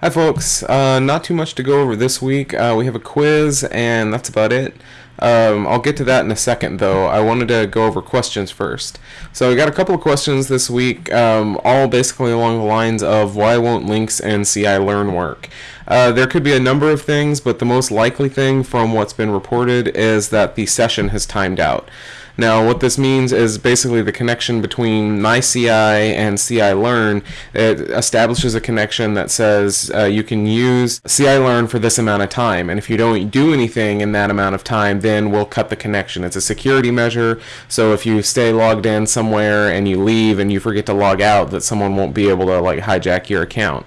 Hi folks, uh, not too much to go over this week. Uh, we have a quiz and that's about it. Um, I'll get to that in a second though. I wanted to go over questions first. So I got a couple of questions this week, um, all basically along the lines of why won't links and CI learn work? Uh, there could be a number of things, but the most likely thing from what's been reported is that the session has timed out. Now, what this means is basically the connection between MyCI and CI Learn. It establishes a connection that says uh, you can use CI Learn for this amount of time, and if you don't do anything in that amount of time, then we'll cut the connection. It's a security measure, so if you stay logged in somewhere and you leave and you forget to log out, that someone won't be able to like hijack your account.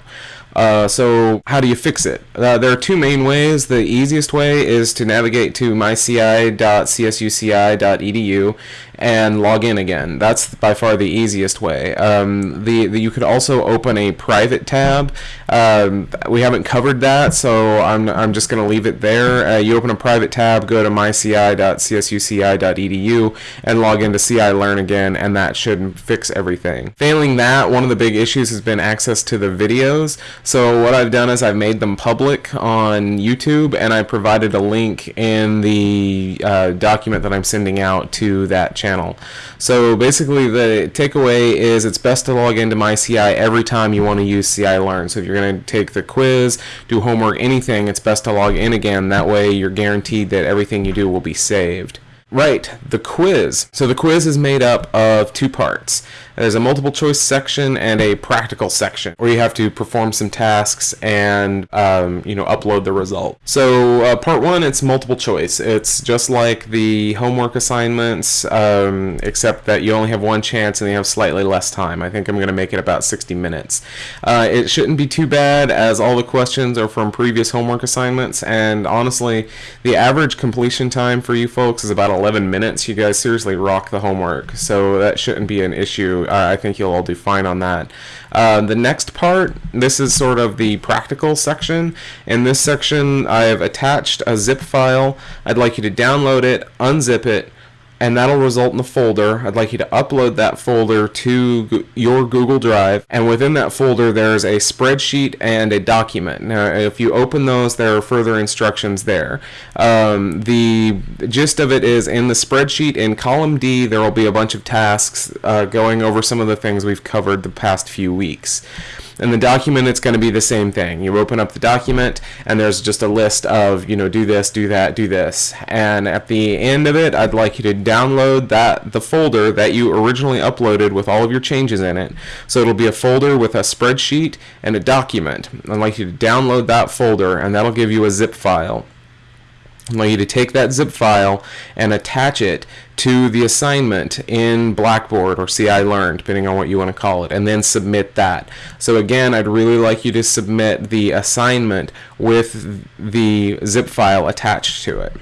Uh, so how do you fix it? Uh, there are two main ways. The easiest way is to navigate to myci.csuci.edu and log in again. That's by far the easiest way. Um, the, the, you could also open a private tab. Um, we haven't covered that, so I'm, I'm just going to leave it there. Uh, you open a private tab, go to myci.csuci.edu and log into CI Learn again, and that should fix everything. Failing that, one of the big issues has been access to the videos. So what I've done is I've made them public on YouTube, and I provided a link in the uh, document that I'm sending out to that channel. So basically the takeaway is it's best to log into MyCI every time you want to use CI Learn. So if you're going to take the quiz, do homework, anything, it's best to log in again. That way you're guaranteed that everything you do will be saved. Right, the quiz. So the quiz is made up of two parts. There's a multiple choice section and a practical section where you have to perform some tasks and um, you know upload the result. So uh, part one, it's multiple choice. It's just like the homework assignments, um, except that you only have one chance and you have slightly less time. I think I'm going to make it about 60 minutes. Uh, it shouldn't be too bad as all the questions are from previous homework assignments and honestly the average completion time for you folks is about 11 minutes. You guys seriously rock the homework, so that shouldn't be an issue. Uh, I think you'll all do fine on that. Uh, the next part, this is sort of the practical section. In this section, I've attached a zip file. I'd like you to download it, unzip it, and that'll result in a folder. I'd like you to upload that folder to your Google Drive and within that folder there's a spreadsheet and a document. Now if you open those there are further instructions there. Um, the gist of it is in the spreadsheet in column D there will be a bunch of tasks uh, going over some of the things we've covered the past few weeks. In the document, it's going to be the same thing. You open up the document, and there's just a list of, you know, do this, do that, do this. And at the end of it, I'd like you to download that the folder that you originally uploaded with all of your changes in it. So it'll be a folder with a spreadsheet and a document. I'd like you to download that folder, and that'll give you a zip file. I'd like you to take that zip file and attach it to the assignment in Blackboard or CI Learn, depending on what you want to call it, and then submit that. So again, I'd really like you to submit the assignment with the zip file attached to it.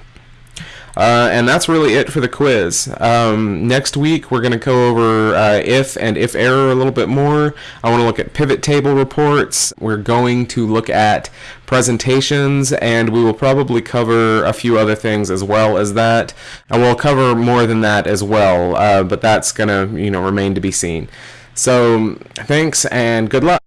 Uh, and that's really it for the quiz. Um, next week we're going to go over uh, if and if error a little bit more. I want to look at pivot table reports. We're going to look at presentations and we will probably cover a few other things as well as that. And we'll cover more than that as well, uh, but that's going to you know remain to be seen. So thanks and good luck.